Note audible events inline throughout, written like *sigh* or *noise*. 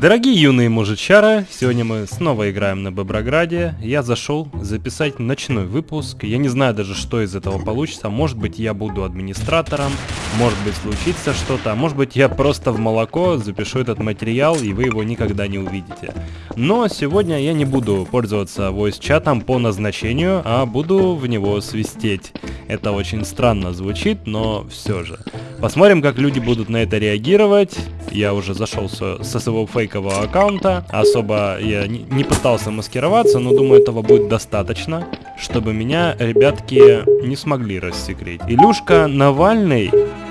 Дорогие юные мужичары, сегодня мы снова играем на Боброграде. Я зашел записать ночной выпуск. Я не знаю даже, что из этого получится. Может быть, я буду администратором, может быть, случится что-то, а может быть, я просто в молоко запишу этот материал, и вы его никогда не увидите. Но сегодня я не буду пользоваться voice-чатом по назначению, а буду в него свистеть. Это очень странно звучит, но все же. Посмотрим, как люди будут на это реагировать. Я уже зашел со, своего фейкового аккаунта. Особо я не, пытался маскироваться, но думаю, этого будет достаточно, чтобы меня ребятки не смогли рассекреть. Илюшка Навальный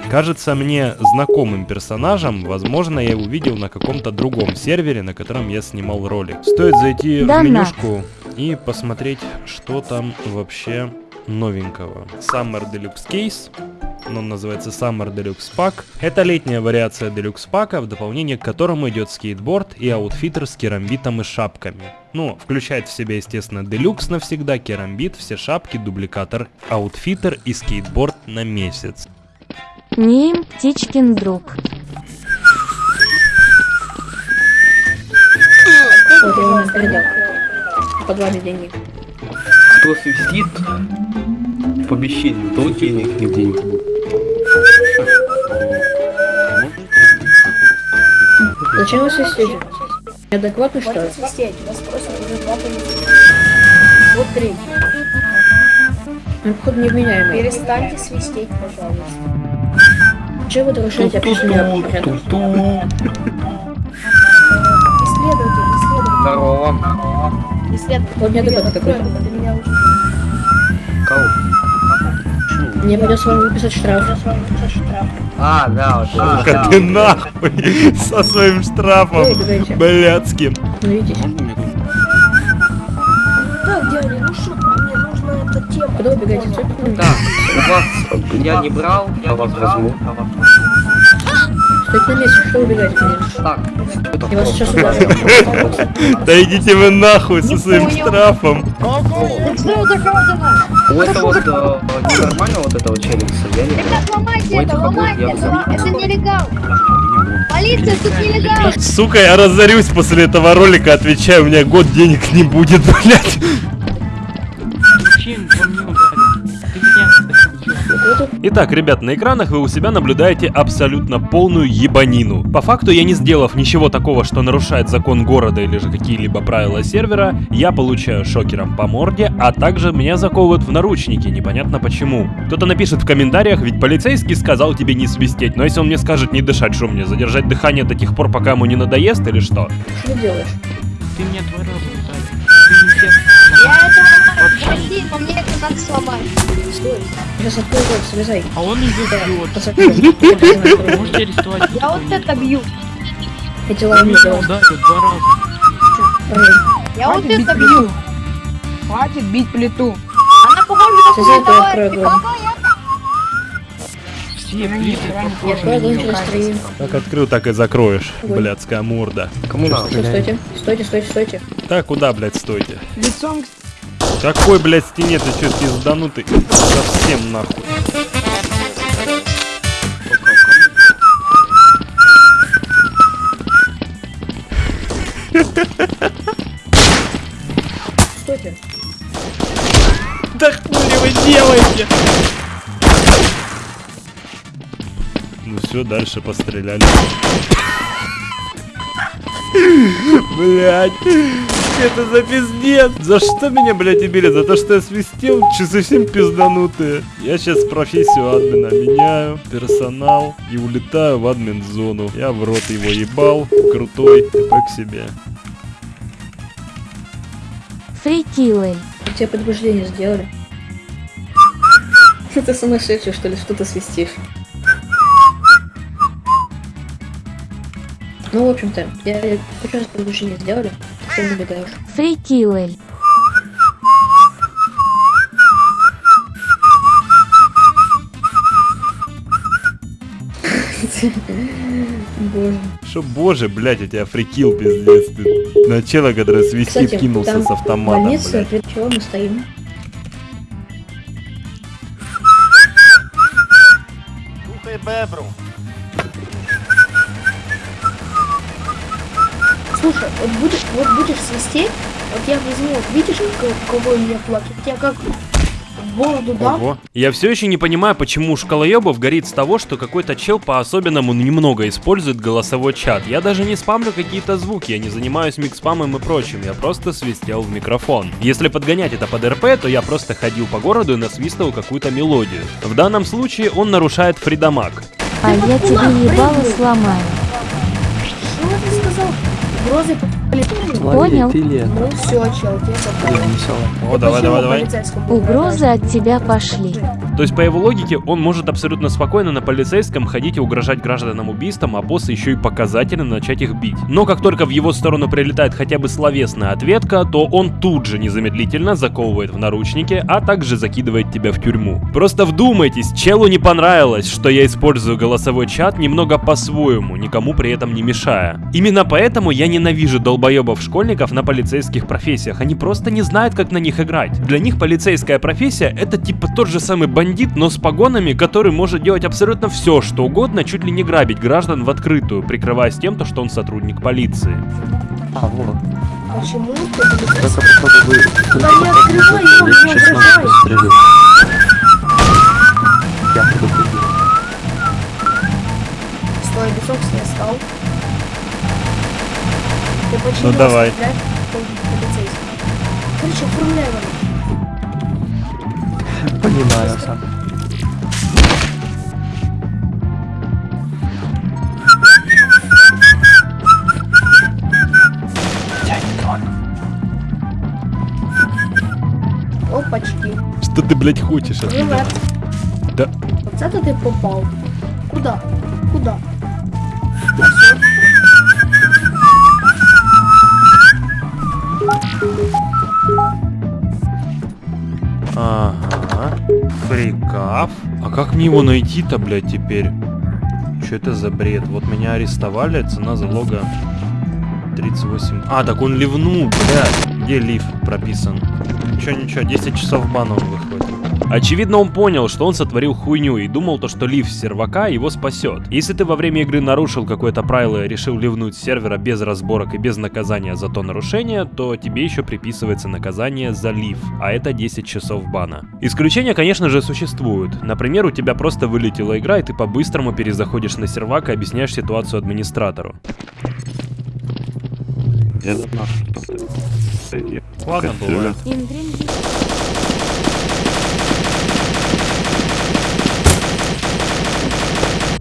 кажется мне знакомым персонажем. Возможно, я его видел на каком-то другом сервере, на котором я снимал ролик. Стоит зайти да в менюшку и посмотреть, что там вообще новенького. Summer Deluxe Case он называется Summer Deluxe Pack. Это летняя вариация Deluxe пака, в дополнение к которому идет скейтборд и outfitter с керамбитом и шапками. Ну, включает в себя, естественно, Deluxe навсегда, керамбит, все шапки, дубликатор, outfitter и скейтборд на месяц. Ним Птичкин друг. Вот я у нас передал. Подвали деньги. Кто свистит в помещении, то денег не денег. Зачем вы свистите? Неадекватно что ли? свистеть, вас просят уже два Вот три. Он, походу, невменяемый. Перестаньте свистеть, пожалуйста. Чего вы нарушаете общественный порядок? Исследователь, исследователь. Здорово. Исследователь. Вот неадекватно такой. Для меня уже. Кого? Мне придется вам выписать штраф. А, да, вот это. Сука, ты нахуй *laughs* со своим штрафом блядским. Ну видите. Так, дядя, ну что, мне нужна эта тема. Куда убегаете? Так, у вас я не брал, я вас возьму. Стойте на месте, что убегаете? конечно? Так, это Я вас сейчас ударю. *laughs* Да идите вы нахуй со своим штрафом. У этого вот э, ненормально вот этого челленджа, я не брал. Ломайте это, ломайте это, это нелегал. Полиция, тут нелегал. Сука, я разорюсь после этого ролика, отвечаю, у меня год денег не будет, *laughs* блядь. Итак, ребят, на экранах вы у себя наблюдаете абсолютно полную ебанину. По факту, я не сделав ничего такого, что нарушает закон города или же какие-либо правила сервера, я получаю шокером по морде, а также меня заковывают в наручники, непонятно почему. Кто-то напишет в комментариях, ведь полицейский сказал тебе не свистеть, но если он мне скажет не дышать, что мне, задержать дыхание до тех пор, пока ему не надоест или что? Что ты делаешь? Ты меня два раза ударил. Ты не. Я этого Прости, но мне это надо сломать. Стой. Сейчас открою рот, слезай. А он идет бьет. Можете арестовать. Я вот это бью. Эти два раза. Я вот это бью. Хватит бить плиту. Она похожа как Сейчас я у это меня открою товарища. глаза. Все плиты похожи. Как открыл, так и закроешь, блядская морда. Кому надо? Стойте. Стойте, стойте, стойте. Так, куда, блядь, стойте? Лицом к Какой, блядь, стене ты чё, пизданутый? Совсем нахуй. Стойте. Да хули вы делаете? Ну все, дальше постреляли. Блять, это за пиздец. За что меня, блядь, убили? За то, что я свистел? Че совсем пизданутые? Я сейчас профессию админа меняю, персонал и улетаю в админ зону. Я в рот его ебал, крутой, ТП к себе. Фрикилы. Тебе предупреждение сделали. *laughs* Ты сумасшедший, что ли? Что ты свистишь? Ну, в общем-то, я я хочу раз предупреждение сделали. Ты не убегаешь. Фрикилы. *laughs* Боже. Что, боже, блядь, я тебя фрикил, пиздец. Ты на чела, который свистит, Кстати, кинулся там с автоматом, больница, блядь. перед чего мы стоим? Слушай, вот будешь, вот будешь свистеть, вот я возьму, вот видишь, как- кого у меня плачет? Я как в бороду дам, Ого. Я все еще не понимаю, почему у шкалоебов горит с того, что какой-то чел по-особенному немного использует голосовой чат. Я даже не спамлю какие-то звуки, я не занимаюсь микспамом и прочим, я просто свистел в микрофон. Если подгонять это под РП, то я просто ходил по городу и насвистывал какую-то мелодию. В данном случае он нарушает фридамаг. А я тебе ебало сломаю. Что ты сказал? Угрозы по полицейскому? Понял. Ну все, чел, тебе. О, давай, давай, давай. Угрозы от тебя пошли. То есть, по его логике, он может абсолютно спокойно на полицейском ходить и угрожать гражданам убийством, а босс еще и показательно начать их бить. Но как только в его сторону прилетает хотя бы словесная ответка, то он тут же незамедлительно заковывает в наручники, а также закидывает тебя в тюрьму. Просто вдумайтесь, челу не понравилось, что я использую голосовой чат немного по-своему, никому при этом не мешая. Именно поэтому я ненавижу долбоебов школьников на полицейских профессиях, они просто не знают, как на них играть. Для них полицейская профессия это типа тот же самый бандит, но с погонами, который может делать абсолютно все, что угодно, чуть ли не грабить граждан в открытую, прикрываясь тем, то, что он сотрудник полиции. А, вот. Почему? Это чтобы вы... Да не открывай его, не. Стрелю. Я предупредил. Стой, бесок не стал. Почему Ну, давай. Короче, оформляй его. Понимаю сам. Опачки. Что ты, блядь, хочешь от меня? Да. Вот это ты попал. Куда? Куда? Ага. Фрикав. А как мне его найти-то, блядь, теперь? Что это за бред? Вот меня арестовали, цена залога 38. А, так он ливнул, блядь. Где лив прописан? Ничего, ничего, 10 часов выходит. Очевидно, он понял, что он сотворил хуйню и думал то, что лив сервака его спасет. Если ты во время игры нарушил какое-то правило и решил ливнуть с сервера без разборок и без наказания за то нарушение, то тебе еще приписывается наказание за лив, а это 10 часов бана. Исключения, конечно же, существуют. Например, у тебя просто вылетела игра, и ты по-быстрому перезаходишь на сервак и объясняешь ситуацию администратору. Ладно, бывает.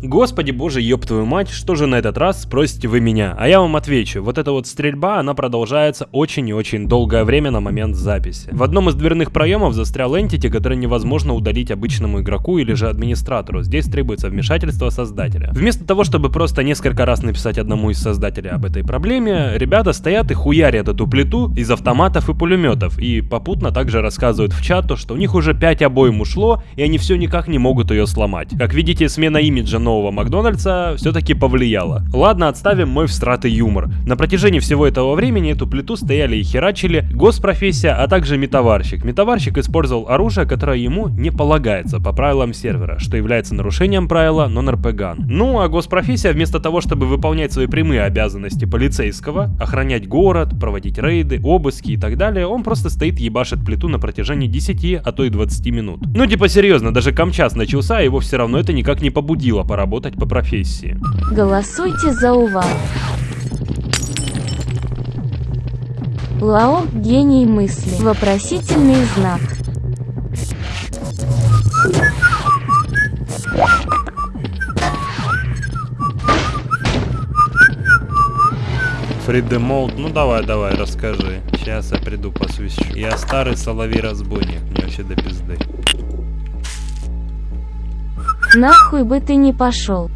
Господи боже, ёб твою мать, что же на этот раз, спросите вы меня? А я вам отвечу, вот эта вот стрельба, она продолжается очень и очень долгое время на момент записи. В одном из дверных проемов застрял entity, который невозможно удалить обычному игроку или же администратору. Здесь требуется вмешательство создателя. Вместо того, чтобы просто несколько раз написать одному из создателей об этой проблеме, ребята стоят и хуярят эту плиту из автоматов и пулеметов, и попутно также рассказывают в чату, что у них уже 5 обоим ушло, и они все никак не могут ее сломать. Как видите, смена имиджа нового Макдональдса все-таки повлияла. Ладно, отставим мой всратый юмор. На протяжении всего этого времени эту плиту стояли и херачили госпрофессия, а также метаварщик. Метаварщик использовал оружие, которое ему не полагается по правилам сервера, что является нарушением правила non-RP Ну, а госпрофессия вместо того, чтобы выполнять свои прямые обязанности полицейского, охранять город, проводить рейды, обыски и так далее, он просто стоит ебашит плиту на протяжении 10, а то и 20 минут. Ну типа серьезно, даже камчас начался, а его все равно это никак не побудило поработать по профессии. Голосуйте за Увал. Лао – гений мысли. Вопросительный знак. Фридемолд, ну давай, давай, расскажи. Сейчас я приду посвящу. Я старый соловей-разбойник, мне вообще до пизды. Нахуй бы ты не пошел.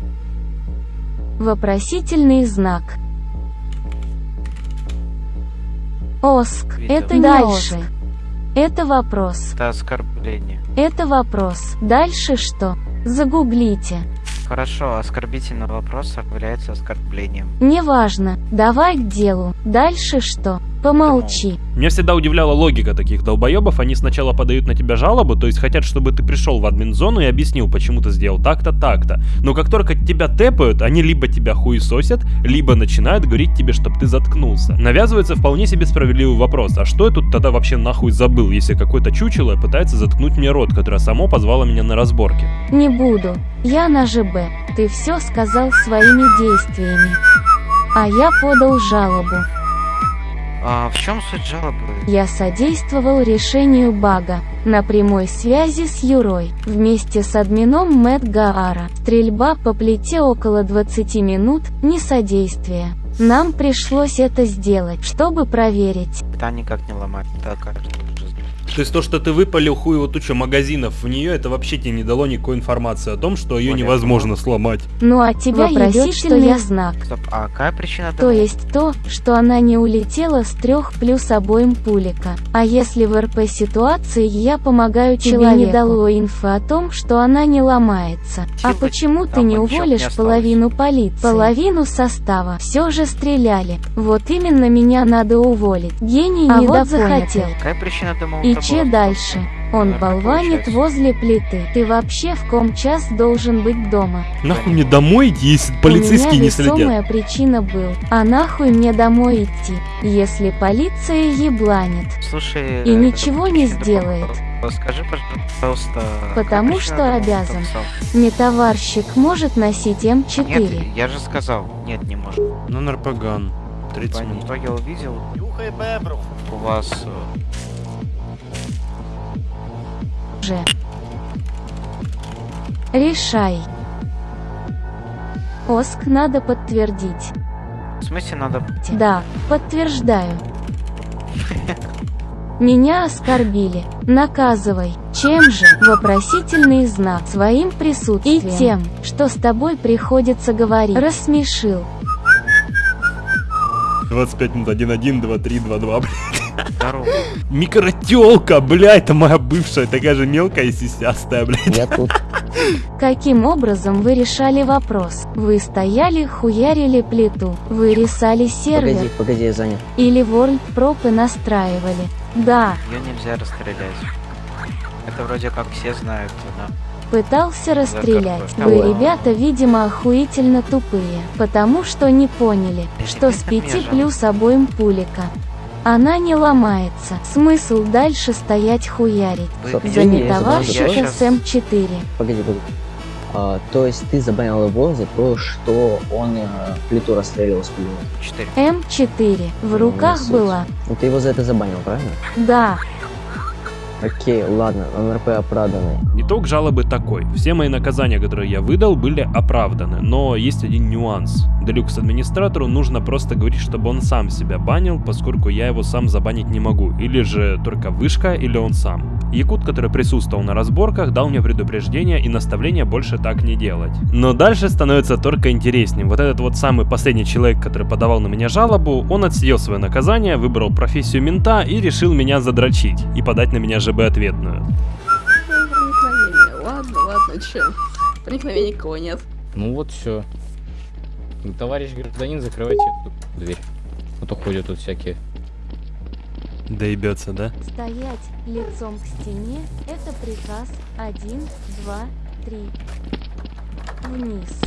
Вопросительный знак. Оск. Это не Дальше. Это вопрос. Это оскорбление. Это вопрос. Дальше что? Загуглите. Хорошо, оскорбительный вопрос является оскорблением. Неважно. Давай к делу. Дальше что? Помолчи. Меня всегда удивляла логика таких долбоебов. Они сначала подают на тебя жалобу, то есть хотят, чтобы ты пришел в админ-зону и объяснил, почему ты сделал так-то, так-то. Но как только тебя тэпают, они либо тебя хуесосят, либо начинают говорить тебе, чтобы ты заткнулся. Навязывается вполне себе справедливый вопрос, а что я тут тогда вообще нахуй забыл, если какое-то чучело пытается заткнуть мне рот, которое само позвало меня на разборки? Не буду. Я на ЖБ. Ты все сказал своими действиями. А я подал жалобу. А в чем суть жалобы? Я содействовал решению бага. На прямой связи с Юрой. Вместе с админом Мэтт Гаара. Стрельба по плите около 20 минут, не содействие. Нам пришлось это сделать, чтобы проверить. Это никак не ломать. Уже знает. То есть то, что ты выпалил хуево тучу магазинов в нее, это вообще тебе не дало никакой информации о том, что ее Понятно. невозможно сломать. Ну а тебя вопросительный знак. Стоп, а какая причина То есть то, что она не улетела с трех плюс обоим пулика. А если в РП ситуации я помогаю человеку, не дало инфы о том, что она не ломается. А Типа, почему ты там не ничего не уволишь осталось. половину полиции? Половину состава. Все же стреляли. Вот именно меня надо уволить. Гений А не вот захотел. Какая причина дома И че дальше? Он болванит возле плиты. Ты вообще в ком час должен быть дома? Нахуй мне домой идти, если У полицейские меня не следят? весомая причина был. А нахуй мне домой идти, если полиция ебланит? Слушай... И э, ничего не сделает. Скажи, пожалуйста... Потому что обязан. Не товарщик может носить М4. Нет, я же сказал. Нет, не может. Ну, нарпаган. 30 По минут. я увидел. У вас... э, Же. Решай. Оск надо подтвердить. В смысле надо... Да, подтверждаю. Меня оскорбили. Наказывай. Чем же? Вопросительный знак. Своим присутствием. И тем, что с тобой приходится говорить. Рассмешил. 25 минут, 1-1, 2-3, 2-2, блядь. Здорово. Микротелка, блядь, это моя бывшая, такая же мелкая и сисястая, блядь. Я тут. Каким образом вы решали вопрос? Вы стояли, хуярили плиту. Вы рисали сервер. Погоди, погоди, я занят. Или World пропы настраивали. Да, Ее нельзя расстрелять. Это вроде как все знают, да. пытался расстрелять. Вы, ребята, видимо, охуительно тупые. Потому что не поняли, что с Ребята, 5 мне плюс обоим пулика. Она не ломается. Смысл дальше стоять хуярить. Вы Стоп, За извини, я нетоварщика забыл. с М4. Погоди, погоди. А, то есть ты забанил его за то, что он э, плиту расстреливал с пулемета. 4. М4 в Ну, руках суть. была. Ну ты его за это забанил, правильно? Да, Окей, ладно, НРП оправданный. Итог жалобы такой. Все мои наказания, которые я выдал, были оправданы, но есть один нюанс. Делюкс-администратору нужно просто говорить, чтобы он сам себя банил, поскольку я его сам забанить не могу. Или же только вышка, или он сам. Якут, который присутствовал на разборках, дал мне предупреждение и наставление больше так не делать. Но дальше становится только интереснее. Вот этот вот самый последний человек, который подавал на меня жалобу, он отсидел свое наказание, выбрал профессию мента и решил меня задрочить и подать на меня ЖБ ответную. Проникновение. Ладно, ладно, че? Проникновения никого нет. Ну вот все. Товарищ гражданин, закрывайте эту дверь. А то ходят тут всякие. Доебется, да? Стоять лицом к стене – это приказ 1, 2, 3. Вниз.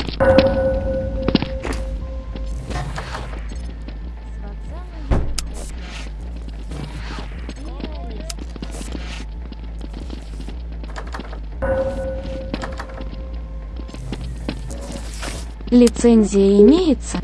Лицензия имеется?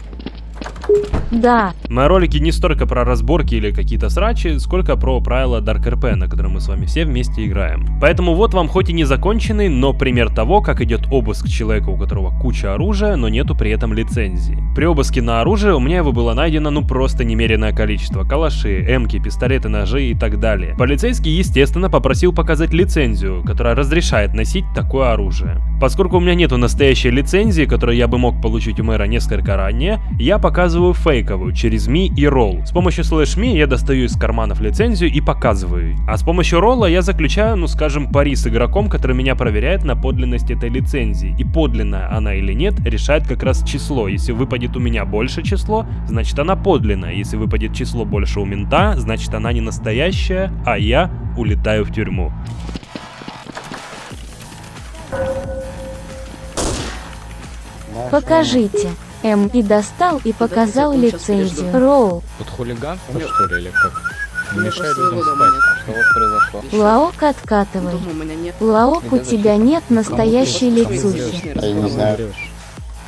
Да, Мои ролики не столько про разборки или какие-то срачи, сколько про правила Dark RP, на котором мы с вами все вместе играем. Поэтому вот вам хоть и не законченный, но пример того, как идет обыск человека, у которого куча оружия, но нету при этом лицензии. При обыске на оружие у меня его было найдено ну просто немеренное количество. Калаши, эмки, пистолеты, ножи и так далее. Полицейский, естественно, попросил показать лицензию, которая разрешает носить такое оружие. Поскольку у меня нету настоящей лицензии, которую я бы мог получить у мэра несколько ранее, я показываю фейковую через Ми и Roll. С помощью слэш Ми я достаю из карманов лицензию и показываю. А с помощью Ролла я заключаю, ну скажем, пари с игроком, который меня проверяет на подлинность этой лицензии. И подлинная она или нет, решает как раз число. Если выпадет у меня больше число, значит она подлинная. Если выпадет число больше у мента, значит она не настоящая, а я улетаю в тюрьму. Покажите. М и достал и показал лицензию. Роу. Тут хулиганство, что ли, или как? Мешай людям спать. Что у вас произошло? Лаок откатывай. Лаок, у тебя нет настоящей лицухи. Я не знаю.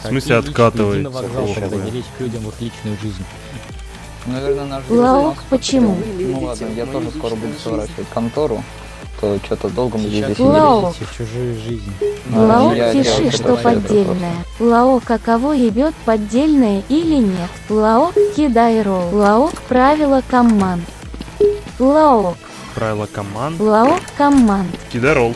В смысле откатывай? Лезь к людям в их личную жизнь. Наверное, наш Лаок, почему? Ну ладно, я тоже скоро буду сворачивать контору, то что-то долго мы здесь. Лаок. лезете в чужую жизнь. Лаок, я- я пиши, вот что поддельное. Лаок, а кого ебет поддельное или нет? Лаок, кидай ролл. Лаок, правила команд. Лаок, Правило команд. Лаок, команд. Кидай ролл.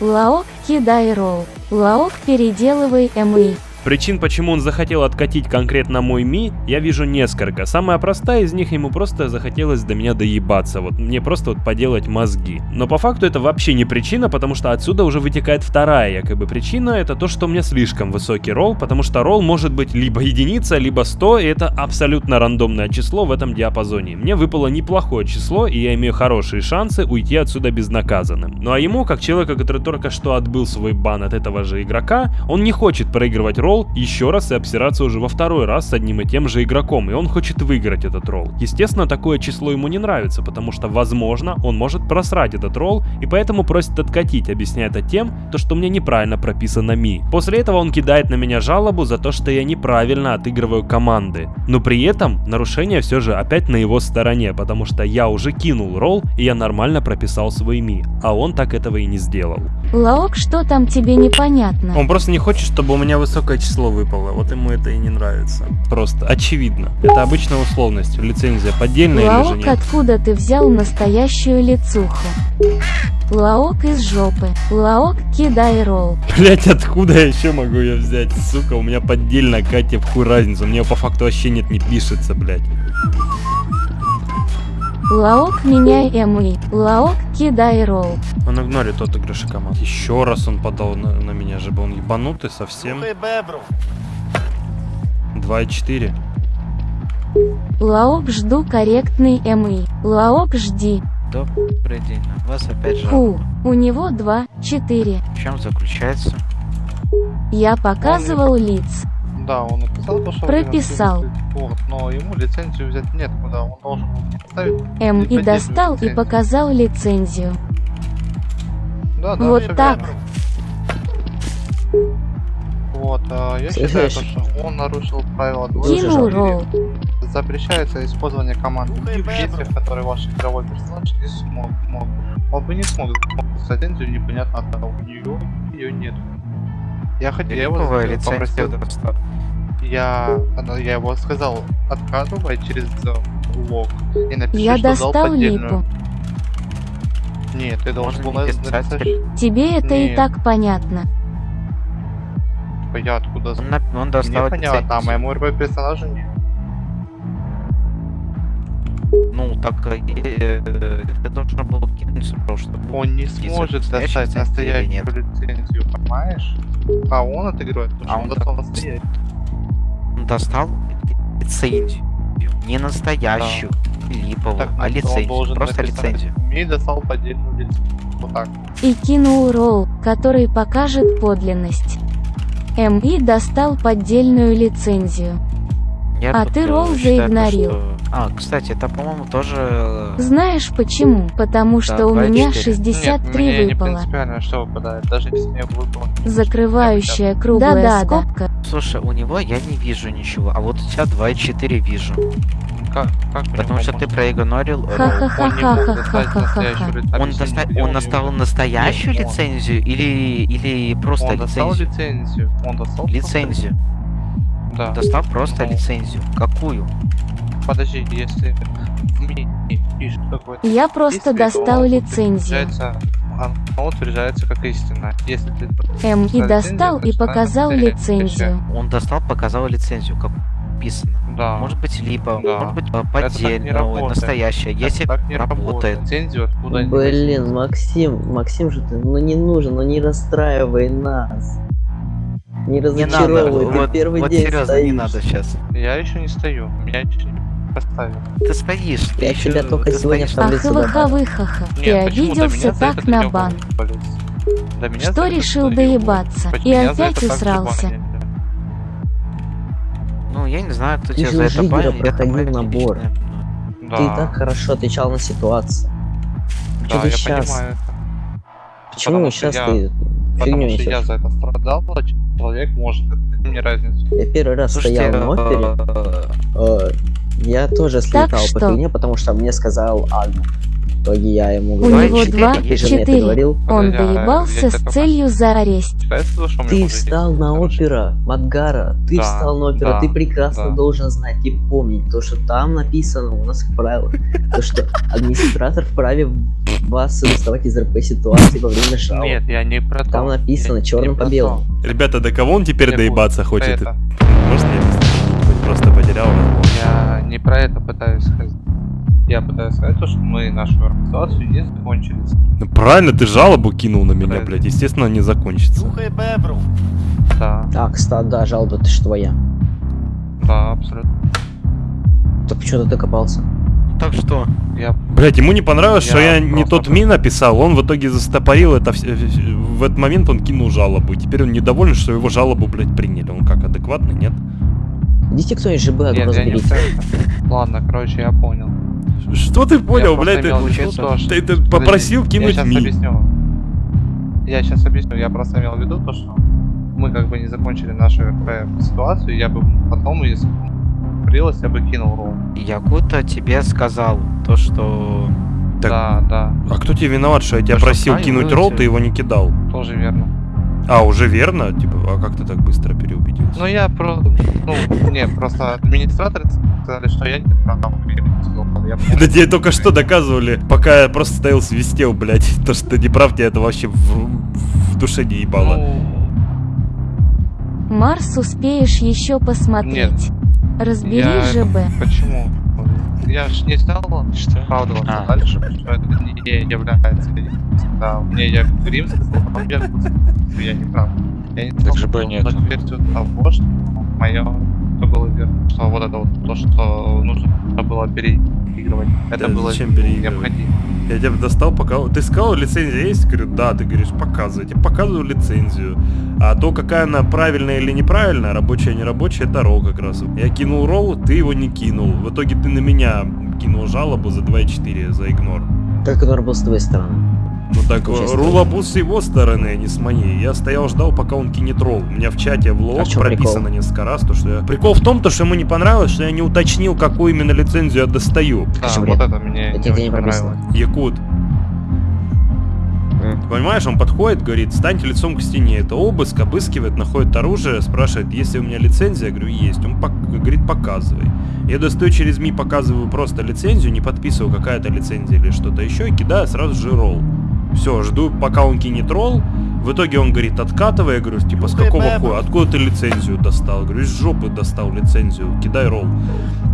Лаок, кидай ролл. Лаок, переделывай МИ. Причин, почему он захотел откатить конкретно мой Ми, я вижу несколько. Самая простая из них, ему просто захотелось до меня доебаться, вот мне просто вот поделать мозги. Но по факту это вообще не причина, потому что отсюда уже вытекает вторая якобы причина, это то, что у меня слишком высокий ролл, потому что ролл может быть либо единица, либо 100, и это абсолютно рандомное число в этом диапазоне. Мне выпало неплохое число, и я имею хорошие шансы уйти отсюда безнаказанным. Ну а ему, как человека, который только что отбыл свой бан от этого же игрока, он не хочет проигрывать ролл еще раз и обсираться уже во второй раз с одним и тем же игроком, и он хочет выиграть этот ролл. Естественно, такое число ему не нравится, потому что, возможно, он может просрать этот ролл, и поэтому просит откатить, объясняя это тем, то, что мне неправильно прописано ми. После этого он кидает на меня жалобу за то, что я неправильно отыгрываю команды. Но при этом нарушение все же опять на его стороне, потому что я уже кинул ролл, и я нормально прописал свой ми, а он так этого и не сделал. Лаок, что там тебе непонятно? Он просто не хочет, чтобы у меня высокое число выпало. Вот ему это и не нравится. Просто очевидно. Это обычная условность. Лицензия поддельная или же Лаок, нет? откуда ты взял настоящую лицуху? Лаок из жопы. Лаок, кидай ролл. Блять, откуда я еще могу ее взять? Сука, у меня поддельная Катя в хуй разница. У меня по факту вообще нет, не пишется, блять. Лаок, меняй МИ. Лаок, кидай ролл. Он игнорит отыгрыши команд. Еще раз он подал на, на меня, же он ебанутый совсем. 2,4. Лаок, жду корректный МИ. Лаок, жди. Добрый день. У вас опять же. Фу, у него 2, 4. В чем заключается? Я показывал лиц. Да, он написал то, что... Прописал. Вот, но ему лицензию взять нет куда, он должен поставить... М и достал и лицензию. показал лицензию. Да, да, Вот так. верно. Вот, а, я считаю, Слышишь? что он нарушил правила ролл. Запрещается использование команды в действиях, которые ваш игровой персонаж не смог. мог. Он бы не смог лицензию, непонятно от того, у нее ее нет. Я хотел, его попросил. Я, она- я его сказал, откатывай через лог и напиши, Я что дал достал поддельную. липу. Нет, ты должен был написать, Тебе это и Нет. так понятно. типа, я откуда Он, на- он достал Мне понятно, а моему РП персонажу нет. Ну, так э, э, это должно было кинуть просто. Он не сможет достать настоящую лицензию, понимаешь? А он отыгрывает, потому А что он он достал настоящую. Достал лицензию. Не настоящую, липовую, Так, а лицензию. Просто лицензию. Мне достал поддельную лицензию. Вот так. И кинул ролл, который покажет подлинность. МИ достал поддельную лицензию. Я А ты ролл заигнорил. что- А, кстати, это, по-моему, тоже... э, Знаешь почему? Потому что у и меня четыре. 63 Нет, мне не выпало. принципиально, что выпадает. Даже если мне выпало... Закрывающая круглая Да-да-да. скобка. Слушай, у него я не вижу ничего, а вот у тебя 2,4 вижу. Как, как Потому что ты проигнорил... Он, он достал настоящую лицензию или, или просто Он достал лицензию? лицензию. Он достал просто- Лицензию. Да. Достал просто лицензию. Какую? Подожди, если Я просто достал лицензию. Утверждается- Оно утверждается как истина. Если ты М и достал и показал лицензию. Он достал, показал лицензию. Как... написано. Да. Может быть либо, Да. может быть работает. настоящее. Это Если так не работает. Откуда они Блин, Максим, Максим же ты, ну не нужен, ну не расстраивай нас. Не Не надо, разочаровывай, ты вот, первый вот день серьезно, стоишь. не надо сейчас. Я еще не стою. Меня еще не поставили. Ты стоишь, ты Я еще, тебя только ты сегодня добавил. Ахвыха-выхаха, ты обиделся так на бан. Что решил доебаться? И опять усрался. Ну, я не знаю, кто Ты тебя за это банит, это проходил набор. Да, Ты и так хорошо отвечал на ситуацию. да, Что ты я сейчас? понимаю это. Почему Потому сейчас я- ты Потому что я за это страдал, а человек может. Это мне разница. Я первый раз Слушайте, стоял на опере, э, э, я тоже слетал по что? фигне, потому что мне сказал Агну. В итоге я ему У говорю, него четыре, два, четыре. говорил. Он а я доебался с целью у меня Ты встал на опера, Мадгара, ты Да, встал на опера, да, ты прекрасно да. должен знать и помнить то, что там написано у нас в правилах, то, что администратор вправе вас доставать из РП ситуации во время жалоб. Нет, я не про то. Там написано Я черным по белому. Ребята, до кого он теперь Я доебаться хочет? Может? Хоть Просто потерял разговор. Я не про это пытаюсь сказать. Я пытаюсь сказать то, что мы нашу ситуацию не закончили. Ну правильно, ты жалобу кинул на меня, Правильно. блядь. Естественно, не закончится. Да, А, кстати, да, жалоба, ты ж твоя. да, абсолютно. Так почему ты докопался? Так что? Я Блять, ему не понравилось, что Я я не просто- тот ми написал, он в итоге застопорил это вс- в этот момент он кинул жалобу. И теперь он недоволен, что его жалобу, блядь, приняли. Он как, адекватный, нет? Идите кто-нибудь ЖБ, Нет, я не разберите. Ладно, короче, я понял. Что ты понял, просто блядь? Ты, то, что- ты- ты Подожди, попросил Я кинуть сейчас ми. объясню. Я сейчас объясню. Я просто имел в виду то, что мы как бы не закончили нашу ситуацию. Я бы потом, если прилось, я бы кинул ролл. Якута тебе сказал то, что... Так. Да, да, А кто тебе виноват, что я тебя что, просил кинуть вылетели. ролл, ты его не кидал? тоже верно. А, уже верно? Типа, а как ты так быстро переубедился? Ну я просто, ну, не, просто администраторы сказали, что я не прав. Я *laughs* Да тебе только что доказывали, пока я просто стоял свистел, блядь. *laughs* То, что ты не прав, тебя это вообще в, в душе не ебало. Ну, Марс успеешь еще посмотреть. Разбери Я- ЖБ. почему? Я ж не стал оправдываться А. дальше, что это не является Да, мне я римский сказал, я, я не прав. Я не стал ЖБ нет. версию того, что мое что было верно. Что вот это вот то, что нужно было переигрывать. Это Да было необходимо. Я тебя достал, пока... Ты сказал, лицензия есть? Говорю, да. Ты говоришь, показывай. Я тебе показываю лицензию. А то, какая она правильная или неправильная, рабочая, нерабочая, это ролл как раз. Я кинул ролл, ты его не кинул. В итоге ты на меня кинул жалобу за 2,4, за игнор. Как он был с твоей стороны? Ну так, Участвовал. рулабус с его стороны, а не с моей. Я стоял, ждал, пока он кинет ролл. У меня в чате в А лог чём прописано прикол? несколько раз, то, что я... Прикол в том, то, что ему не понравилось, что я не уточнил, какую именно лицензию я достаю. Да, Скажи, вот это мне Это не не понравилось. Якут. Понимаешь, он подходит, говорит, станьте лицом к стене. Это обыск, обыскивает, находит оружие, спрашивает, есть ли у меня лицензия. Я говорю, есть. Он пок- говорит, показывай. Я достаю через МИ, показываю просто лицензию, не подписываю какая-то лицензия или что-то еще, и кидаю сразу же ролл. Все, жду, пока он кинет ролл. В итоге он говорит, откатывай. Я говорю, типа, с какого хуя? Откуда ты лицензию достал? Я говорю, из жопы достал лицензию. Кидай ролл.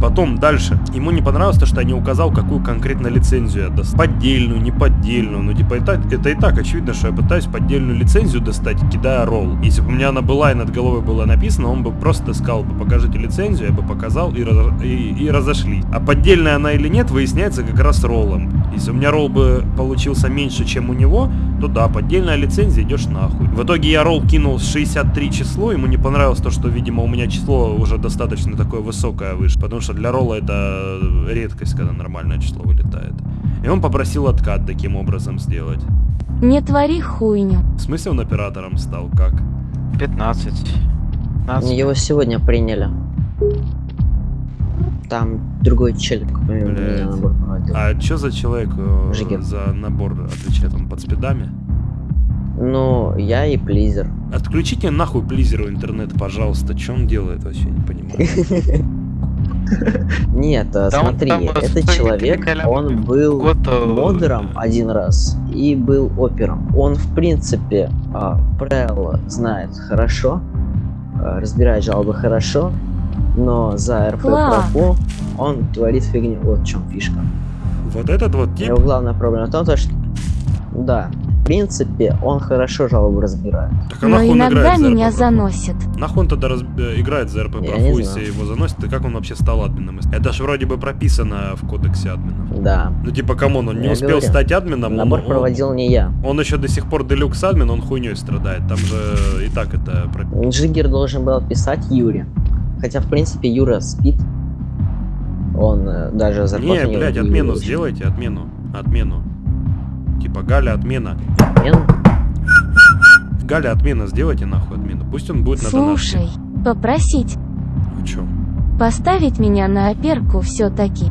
Потом дальше. Ему не понравилось то, что я не указал, какую конкретно лицензию я достал. Поддельную, не поддельную. Ну, типа, это, это и так очевидно, что я пытаюсь поддельную лицензию достать, кидая ролл. Если бы у меня она была и над головой было написано, он бы просто сказал бы, покажите лицензию, я бы показал и, раз- и, и разошлись. А поддельная она или нет, выясняется как раз роллом. Если у меня ролл бы получился меньше, чем у него, то да, поддельная лицензия, идешь нахуй. В итоге я ролл кинул с 63 число, ему не понравилось то, что, видимо, у меня число уже достаточно такое высокое выше, потому что для ролла это редкость, когда нормальное число вылетает. И он попросил откат таким образом сделать. Не твори хуйню. В смысле он оператором стал? Как? 15. 15. Его сегодня приняли. Там другой меня набор проводил. А что за человек э, Жигер. за набор отвечает? Он под спидами? Ну, я и Плизер. Отключите нахуй плизеру интернет, пожалуйста. Что он делает, вообще не понимаю. *laughs* Нет, а, смотри, там, э, этот человек, он был э, модером один раз и был опером. Он, в принципе, а, правила знает хорошо, а, разбирает жалобы хорошо, Но за РП профу он творит фигню. Вот в чем фишка. Вот этот вот тип, Его главная проблема в том, то, что... Да, в принципе, он хорошо жалобу разбирает. так а Но нахуй он иногда за меня РП? заносит. Нахуй он тогда раз- э, играет за РП профу, знаю. если его заносит, и как он вообще стал админом? Это ж вроде бы прописано в кодексе админов. Да. Ну типа, come on, он не Я успел говорю, стать админом, он, Набор он- проводил не я. он еще до сих пор deluxe админ, он хуйней страдает. Там же и так это прописано. Джиггер должен был писать Юре. Хотя, в принципе, Юра спит. Он э, даже зарплату Не, не блядь, не отмену получил. сделайте, отмену. Отмену. Типа Галя отмена. Отмен? Галя отмена, сделайте нахуй отмену. Пусть он будет на донатке. Слушай, попросить В чем? поставить меня на оперку все-таки.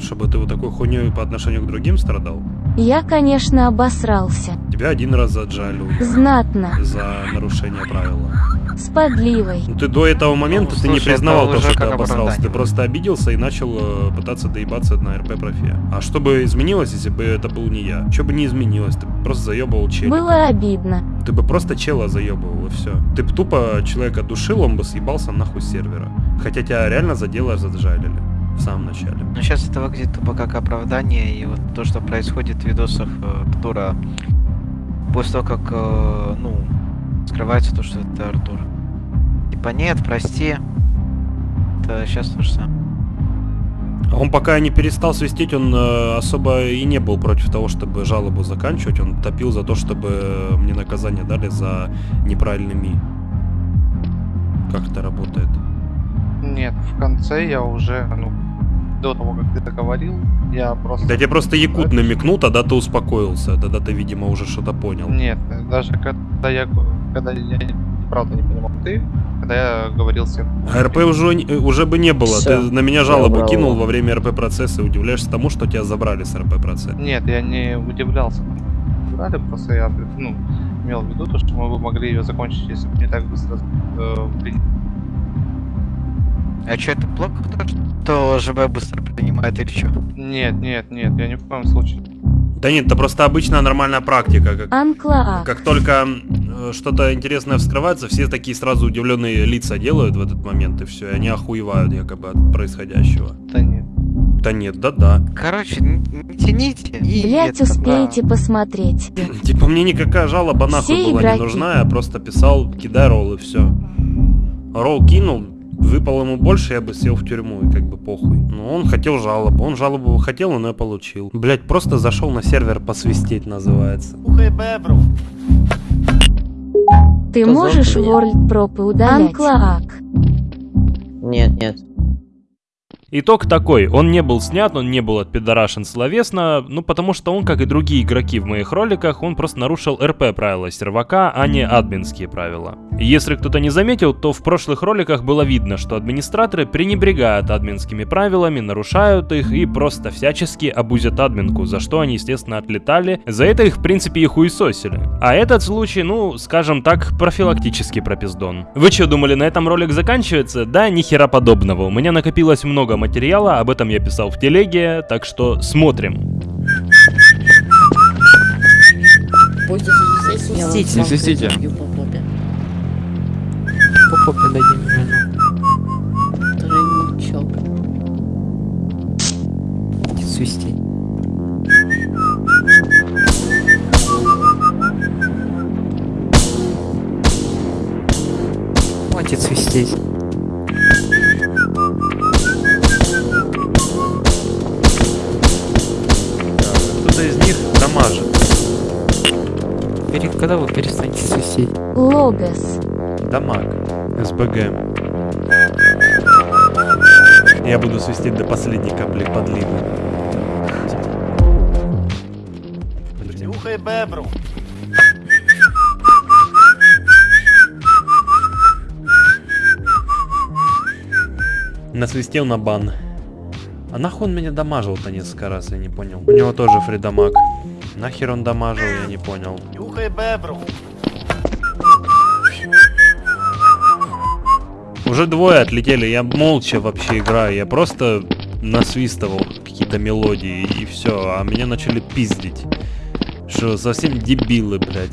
Чтобы ты вот такой хуйней по отношению к другим страдал? Я, конечно, обосрался. Тебя один раз заджали Знатно. за нарушение правила. С подливой. Ну ты до этого момента Ну, ты не признавал то, что ты обосрался. Ты просто обиделся и начал э, пытаться доебаться на РП профе. А что бы изменилось, если бы это был не я? Что бы не изменилось? Ты просто заебывал челика. Было обидно. Ты бы просто чела заебывал и все. Ты бы тупо человека душил, он бы съебался нахуй с сервера. Хотя тебя реально за дело заджалили в самом начале. Ну сейчас это выглядит тупо как оправдание, и вот то, что происходит в видосах э, Артура, после того, как, э, ну, скрывается то, что это Артур. Типа, нет, прости. Это сейчас то же самое. А Он пока не перестал свистеть, он э, особо и не был против того, чтобы жалобу заканчивать. Он топил за то, чтобы мне наказание дали за неправильный ми. Как это работает? Нет, в конце я уже, ну, до того, как ты это говорил, я просто... Да тебе просто якут намекнул, тогда ты успокоился. Тогда ты, видимо, уже что-то понял. Нет, даже когда я, когда я правда не понимал ты, когда я говорил всем... А РП уже, не- уже бы не было. Всё. Ты на меня жалобу Я кинул во время РП процесса и удивляешься тому, что тебя забрали с РП процесса. Нет, я не удивлялся. Брали, просто я, ну, имел в виду то, что мы бы могли ее закончить, если бы не так быстро э, приняли. А что, это плохо, то, что ЖБ быстро принимает или что? Нет, нет, нет, я ни в коем случае. Да нет, это просто обычная нормальная практика. Как, Анклаак. как только э, что-то интересное вскрывается, все такие сразу удивленные лица делают в этот момент, и все, и они охуевают якобы от происходящего. Да нет. Да нет, да-да. Короче, не тяните. И Блять, это, успеете посмотреть. *laughs* Типа мне никакая жалоба нахуй Все была игроки. не нужна, я просто писал, кидай ролл и все. Ролл кинул, выпал ему больше, я бы сел в тюрьму и как бы похуй. Но он хотел жалобу, он жалобу хотел, он ее получил. Блять, просто зашел на сервер посвистеть называется. Ты Кто можешь? World пропы удалять? Анклаак. Нет, нет. Итог такой, он не был снят, он не был отпидорашен словесно, ну потому что он, как и другие игроки в моих роликах, он просто нарушил РП правила сервака, а не админские правила. Если кто-то не заметил, то в прошлых роликах было видно, что администраторы пренебрегают админскими правилами, нарушают их и просто всячески абузят админку, за что они, естественно, отлетали. За это их, в принципе, и хуесосили. А этот случай, ну, скажем так, профилактический пропиздон. Вы что, думали, на этом ролик заканчивается? Да, ни хера подобного. У меня накопилось много материала, об этом я писал в телеге, так что смотрим. Не свистите. По попе дадим Тройничок. Свистеть. Хватит свистеть. Дамажит. Пере- Когда вы перестанете свистеть? Логос. Дамаг. СБГ. Я буду свистеть до последней капли подливы. Нюхай бебру. Насвистел на бан. А нахуй он меня дамажил-то несколько раз, я не понял. У него тоже фридамаг. Нахер он дамажил, я не понял. Нюхай бебру. Уже двое отлетели, я молча вообще играю, я просто насвистывал какие-то мелодии и все, а меня начали пиздить. Что, совсем дебилы, блядь.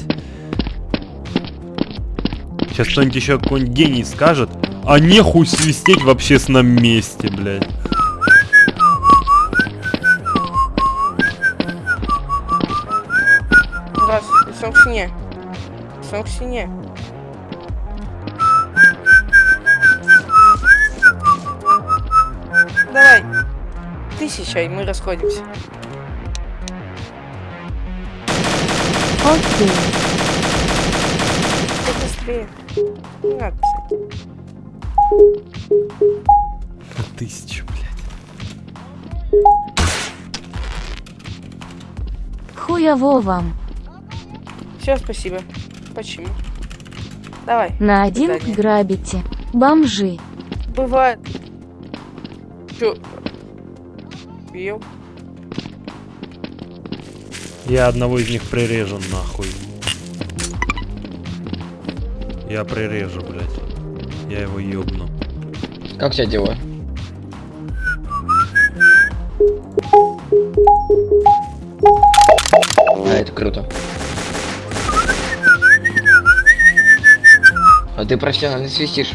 Сейчас кто-нибудь еще какой-нибудь гений скажет, А нехуй свистеть в общественном месте, блядь. Лицом к стене. Давай. Тысяча, и мы расходимся. Окей. Ты быстрее. Не надо писать. Тысячу, блядь. Хуево вам. Все, спасибо. Почему? Давай. На один задание. грабите. Бомжи. Бывает. Чё? Бил? Я одного из них прирежу нахуй. Я прирежу, блядь. Я его ёбну. Как тебя дела? А, это круто. А ты профессионально свистишь.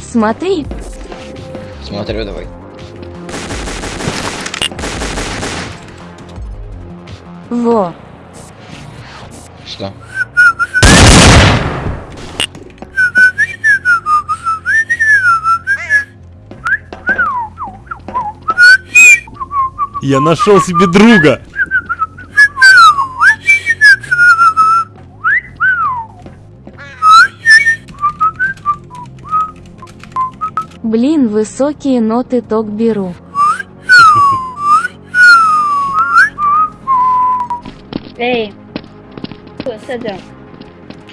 Смотри, Смотрю, давай. во. Что? Я нашел себе друга! Блин, высокие ноты ток беру. Эй, с этим,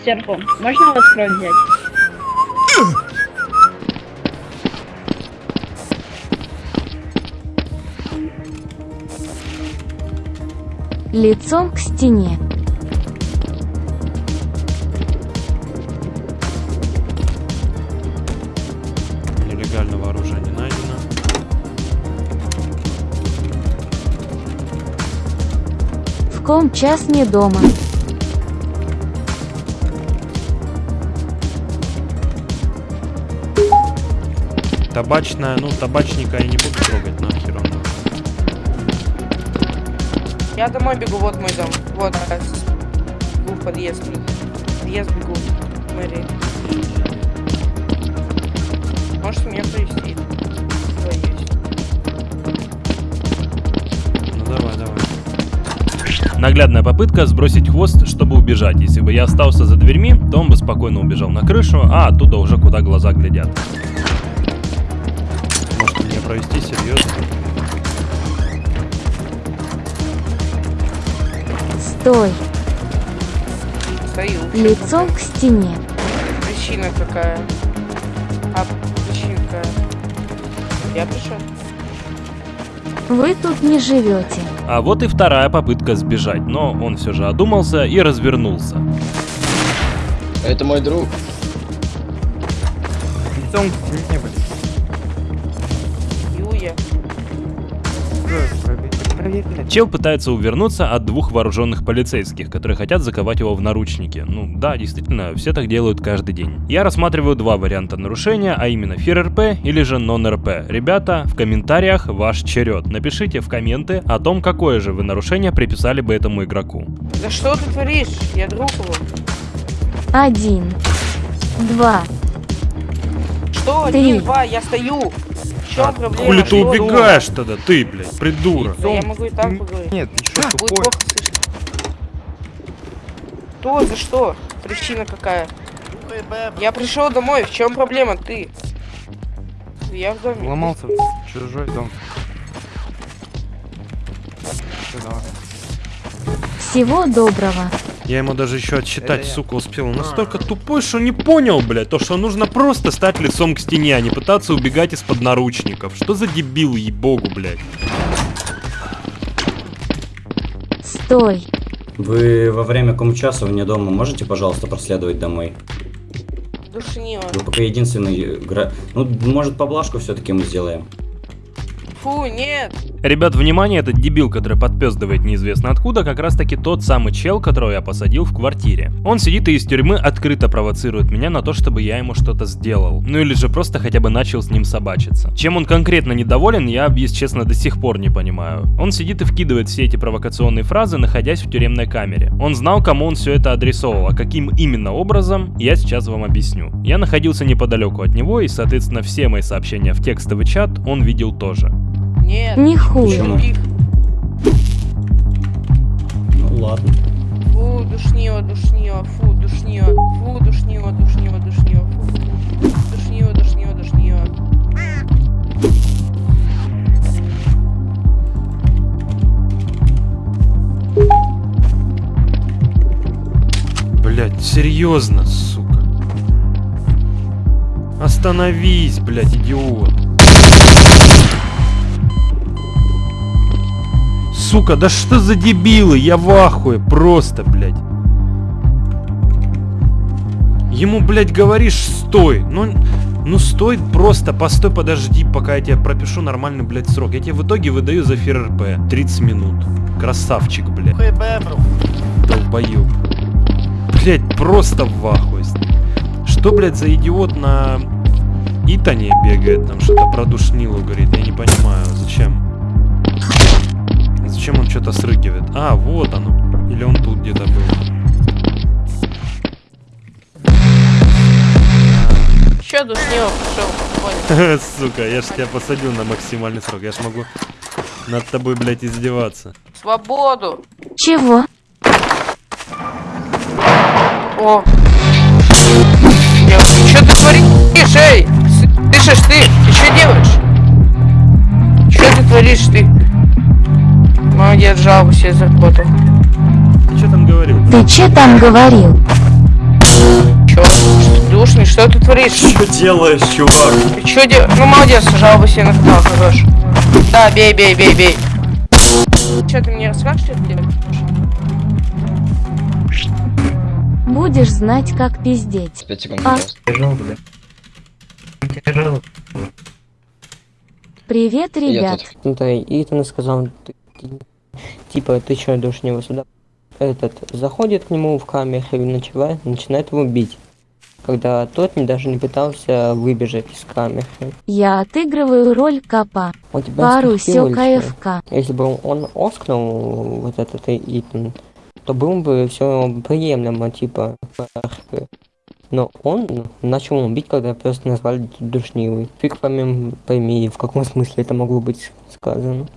сверху, можно у вас кровь взять? Лицом к стене. Нелегального оружия не найдено. В ком час не дома. Табачная, ну табачника я не буду трогать, нахер Я домой бегу, вот мой дом. Вот, а, с- бегу в подъезд. Подъезд бегу. Мэри. Можешь меня есть? Ну давай, давай. Наглядная попытка сбросить хвост, чтобы убежать. Если бы я остался за дверьми, то он бы спокойно убежал на крышу, а оттуда уже куда глаза глядят. Может меня провести серьезно? Стой. Стою. Лицом к стене. Причина какая? А причина какая? Я пришел. Вы тут не живете. А вот и вторая попытка сбежать, но он все же одумался и развернулся. Это мой друг. Лицом к стене, блядь. Юя. Проверь, блядь. Чел пытается увернуться от двух вооруженных полицейских, которые хотят заковать его в наручники. Ну да, действительно, все так делают каждый день. Я рассматриваю два варианта нарушения, а именно ФИР-РП или же нон-РП. Ребята, в комментариях ваш черед. Напишите в комменты о том, какое же вы нарушение приписали бы этому игроку. Да что ты творишь? Я друг его. Один. Два. Что? Три. Один, два, я стою. В чем проблема? Хули ты убегаешь тогда, ты, блядь, придурок. Да я могу и так поговорить. Нет, ты что, тупой? плохо слышно. Что? За что? Причина какая? Я пришел домой, в чем проблема? Ты. Я в доме. Ломался в чужой дом. Всё, давай. Всего доброго. Я ему даже еще отсчитать, я. сука, успел. Он настолько тупой, что не понял, блядь, то, что нужно просто стать лицом к стене, а не пытаться убегать из-под наручников. Что за дебил, ей-богу, блядь. Стой. Вы во время комчаса вне дома можете, пожалуйста, проследовать домой? душнило. Вы пока единственный игра... Ну, может, поблажку все-таки мы сделаем. Фу, нет. Ребят, внимание, этот дебил, который подпездывает неизвестно откуда, как раз таки тот самый чел, которого я посадил в квартире. Он сидит и из тюрьмы открыто провоцирует меня на то, чтобы я ему что-то сделал. Ну или же просто хотя бы начал с ним собачиться. Чем он конкретно недоволен, я, если честно, до сих пор не понимаю. Он сидит и вкидывает все эти провокационные фразы, находясь в тюремной камере. Он знал, кому он все это адресовал, а каким именно образом, я сейчас вам объясню. Я находился неподалеку от него, и, соответственно, все мои сообщения в текстовый чат он видел тоже. Нет. Не хуже. Ну, ладно. Фу, душнило, душнило, фу, душнило, фу, душнило, душнило, душнило, фу, фу, фу. душнило, душнило, душнило. Блять, серьезно, сука. Остановись, блять, идиот. Сука, да что за дебилы? Я в ахуе, просто, блядь. Ему, блядь, говоришь, стой. Ну, ну стой просто, постой, подожди, пока я тебе пропишу нормальный, блядь, срок. Я тебе в итоге выдаю за ФРРП 30 минут. Красавчик, блядь. Долбоёб. Блядь, просто в ахуе. Что, блядь, за идиот на Итане бегает, там что-то про душнилу говорит, я не понимаю, зачем? Зачем он что-то срыгивает? А, вот оно. Или он тут где-то был. Чё душнило пошел? Понял. *laughs* Сука, я ж тебя посадил на максимальный срок. Я ж могу над тобой, блядь, издеваться. Свободу. Чего? О. Что ты творишь, эй? Слышишь ты? Ты что делаешь? Что ты творишь ты? Молодец, жалобу себе заработал. Ты что там говорил? Ты че там говорил? Чё? Душный, что ты творишь? Что делаешь, чувак? Ты чё делаешь? Ну молодец, жалобу себе на канал хорош. Да, бей, бей, бей, бей. Чё, ты мне расскажешь, что ты делаешь? Будешь знать, как пиздеть. 5 секунд, А. Привет, Я ребят. тут. Да, и Итан сказал, типа, ты что идешь него сюда? Этот заходит к нему в камеру и начинает, начинает его бить. Когда тот не, даже не пытался выбежать из камеры. Я отыгрываю роль копа. Он тебя Пару чё? КФК. Если бы он оскнул вот этот Итан, то было бы все приемлемо, типа. Но он начал его бить, когда просто назвали душнилой. Фиг пойми, пойми, в каком смысле это могло быть сказано.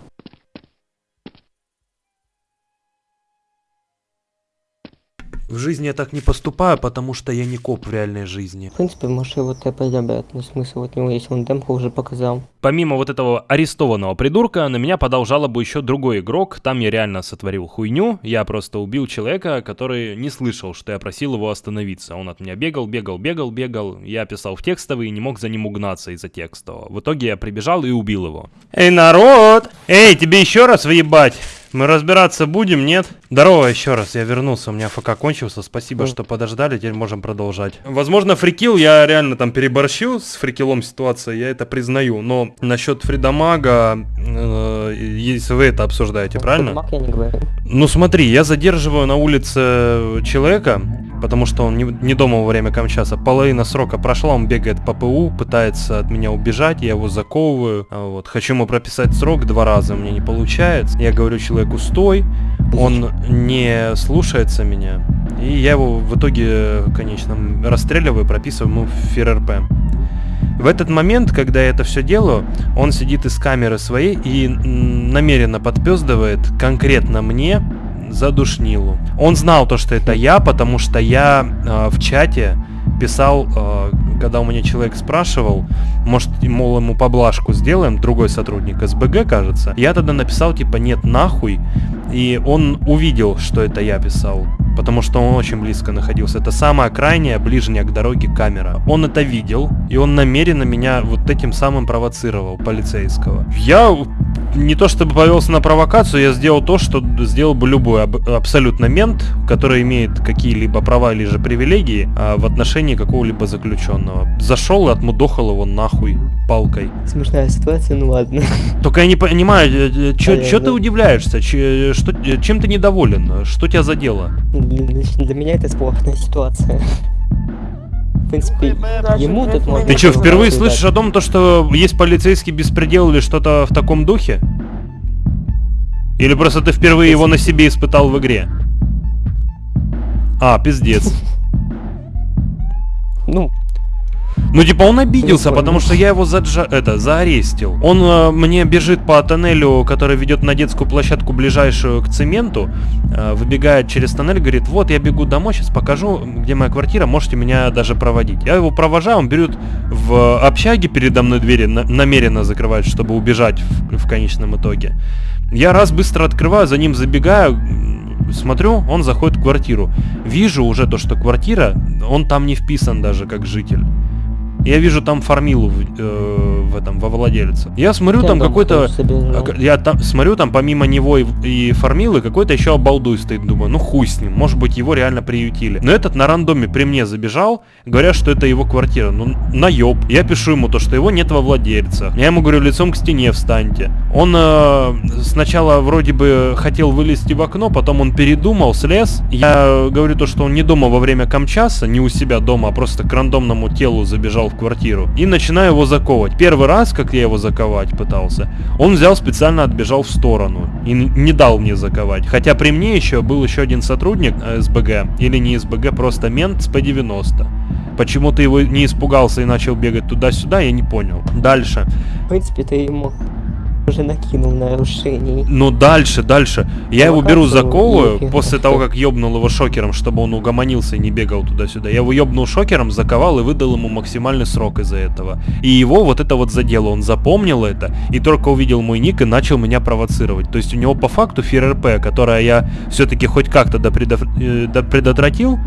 В жизни я так не поступаю, потому что я не коп в реальной жизни. В принципе, может его тэпать обратно, смысл от него, если он демку уже показал. Помимо вот этого арестованного придурка, на меня подал жалобу еще другой игрок. Там я реально сотворил хуйню. Я просто убил человека, который не слышал, что я просил его остановиться. Он от меня бегал, бегал, бегал, бегал. Я писал в текстовый и не мог за ним угнаться из-за текстового. В итоге я прибежал и убил его. Эй, народ! Эй, тебе еще раз въебать! Мы разбираться будем, нет? Здорово еще раз, я вернулся, у меня ФК кончился, спасибо, что подождали, теперь можем продолжать. Возможно, фрикил, я реально там переборщил с фрикилом ситуация, я это признаю, но насчет фридамага, э, если вы это обсуждаете, правильно? Не говорю. Ну смотри, я задерживаю на улице человека, потому что он не, не дома во время камчаса. Половина срока прошла, он бегает по ПУ, пытается от меня убежать, я его заковываю. А Вот. Хочу ему прописать срок два раза, меня не получается. Я говорю человеку стой, он не слушается меня. И я его в итоге, конечно, расстреливаю, прописываю ему ФРРП. В этот момент, когда я это все делаю, он сидит из камеры своей и намеренно подпездывает конкретно мне за душнилу. Он знал то, что это я, потому что я э, в чате писал, э, когда у меня человек спрашивал, может, мол, ему поблажку сделаем, другой сотрудник СБГ, кажется. Я тогда написал, типа, нет, нахуй. И он увидел, что это я писал, потому что он очень близко находился. Это самая крайняя, ближняя к дороге камера. Он это видел, и он намеренно меня вот этим самым провоцировал, полицейского. Я не то чтобы повелся на провокацию, я сделал то, что сделал бы любой аб- абсолютно мент, который имеет какие-либо права или же привилегии а, в отношении какого-либо заключенного. Зашел и отмудохал его нахуй палкой. Смешная ситуация, ну ладно. *laughs* Только я не понимаю, что Понятно. ты удивляешься, Че- что, чем ты недоволен, что тебя задело? Для, для- для меня это спорная ситуация. В принципе, ему тут можно... Ты что, впервые слышишь о том, то, что есть полицейский беспредел или что-то в таком духе? Или просто ты впервые его на себе испытал в игре? А, пиздец. Ну, Ну, типа, он обиделся, потому что я его заджа... это, заарестил. Он э, мне бежит по тоннелю, который ведет на детскую площадку, ближайшую к цементу, э, выбегает через тоннель, говорит, вот, я бегу домой, сейчас покажу, где моя квартира, можете меня даже проводить. Я его провожаю, он берет в общаге передо мной двери, на- намеренно закрывает, чтобы убежать в, в конечном итоге. Я раз быстро открываю, за ним забегаю, смотрю, он заходит в квартиру. Вижу уже то, что квартира, он там не вписан даже как житель. Я вижу там фармилу в, э, в этом, во владельце. Я смотрю, там какой-то... Я там смотрю, там помимо него и, и фармилы какой-то еще обалдуй стоит. Думаю, ну хуй с ним, может быть его реально приютили. Но этот на рандоме при мне забежал, говорят, что это его квартира. Ну, наеб. Я пишу ему то, что его нет во владельце. Я ему говорю, лицом к стене встаньте. Он э, сначала вроде бы хотел вылезти в окно, потом он передумал, слез. Я говорю то, что он не дома во время камчаса, не у себя дома, а просто к рандомному телу забежал в квартиру. И начинаю его заковывать. Первый раз, как я его заковать пытался, он взял специально отбежал в сторону и не дал мне заковать. Хотя при мне еще был еще один сотрудник э, СБГ, или не СБГ, просто мент с П-90. Почему ты его не испугался и начал бегать туда-сюда, я не понял. Дальше. в принципе, ты ему уже накинул нарушений. Ну дальше, дальше. Я его беру, заковываю, и- после того, как ёбнул его шокером, чтобы он угомонился и не бегал туда-сюда. Я его ёбнул шокером, заковал и выдал ему максимальный срок из-за этого. И его вот это вот задело, он запомнил это, и только увидел мой ник и начал меня провоцировать. То есть у него по факту ФРРП, которое я все-таки хоть как-то э, допредотвратил,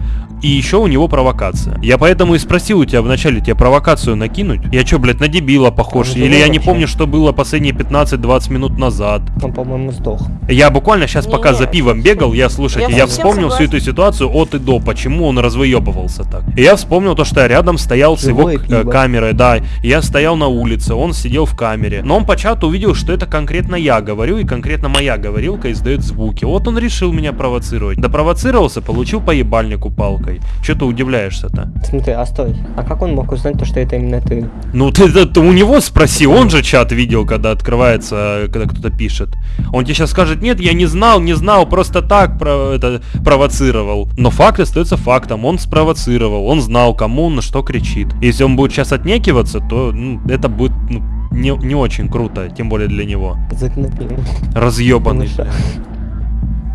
и еще у него провокация. Я поэтому и спросил у тебя вначале, тебе провокацию накинуть? Я что, блядь, на дебила похож? Он Или живой я не вообще? помню, что было последние 15-20 минут назад? Он, по-моему, сдох. Я буквально сейчас пока Не-не, за пивом бегал, я, слушайте, я я, вспомнил всю согласен. эту ситуацию от и до, почему он развоебывался так. И я вспомнил то, что я рядом стоял с его Живое к- пиво. камерой, да, я стоял на улице, он сидел в камере. Но он по чату увидел, что это конкретно я говорю, и конкретно моя говорилка издает звуки. Вот он решил меня провоцировать. Да провоцировался, получил по ебальнику палкой. Че ты удивляешься-то? Смотри, а стой. А как он мог узнать то, что это именно ты? Ну ты, ты- ты у него спроси, он же чат видел, когда открывается, когда кто-то пишет. Он тебе сейчас скажет, нет, я не знал, не знал, просто так про, это, провоцировал. Но факт остается фактом, он спровоцировал, он знал, кому он на что кричит. Если он будет сейчас отнекиваться, то ну, это будет ну, не, не очень круто, тем более для него. Разъебанный.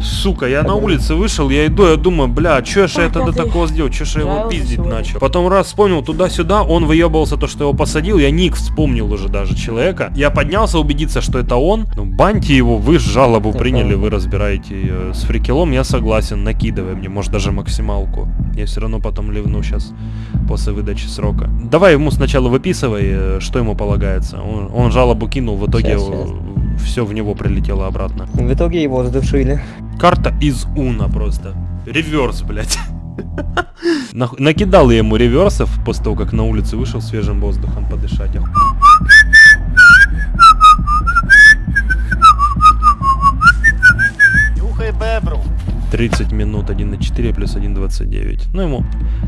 Сука, я на улице вышел, я иду, я думаю, бля, чё ж я тогда такого сделал, чё ж я его пиздить начал. Потом раз вспомнил туда-сюда, он выебывался то, что его посадил, я ник вспомнил уже даже человека. Я поднялся убедиться, что это он. Ну, баньте его, вы жалобу приняли, вы разбираете её. С фрикелом я согласен, накидывай мне, может даже максималку. Я все равно потом ливну сейчас после выдачи срока. Давай ему сначала выписывай, э, что ему полагается. Он, он жалобу кинул, в итоге Щас, щас. Все в него прилетело обратно. В итоге его задушили. Карта из Уна просто. Реверс, блядь. *laughs* Накидал я ему реверсов после того, как на улице вышел свежим воздухом подышать. Ох. 30 минут 1.4 плюс 1.29. Ну ему...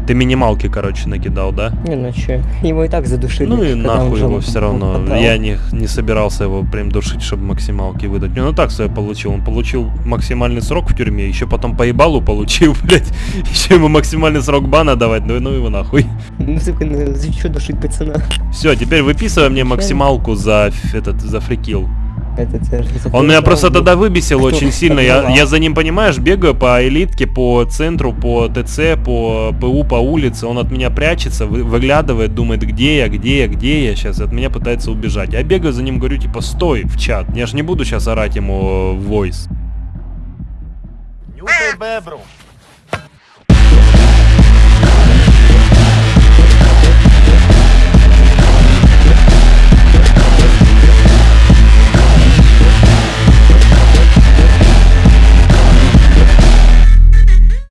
Ты минималки, короче, накидал, да? Не, ну чё, его и так задушили. Ну и нахуй его все равно. подвале. Я не, не собирался его прям душить, чтобы максималки выдать. Ну так себе получил. Он получил максимальный срок в тюрьме, еще потом по ебалу получил, *laughs* блядь. Еще ему максимальный срок бана давать, ну, ну его нахуй. Ну, сука, ну за чё душить пацана? Все, теперь выписывай мне максималку за этот за фрикил. Те же Он меня просто запрещено. тогда выбесил очень сильно. Я, я за ним, понимаешь, бегаю по элитке, по центру, по ТЦ, по ПУ, по улице. Он от меня прячется, вы- выглядывает, думает, где я, где я, где я. Сейчас от меня пытается убежать. Я бегаю за ним, говорю, типа, стой в чат. Я же не буду сейчас орать ему в voice. Нюхай бебру.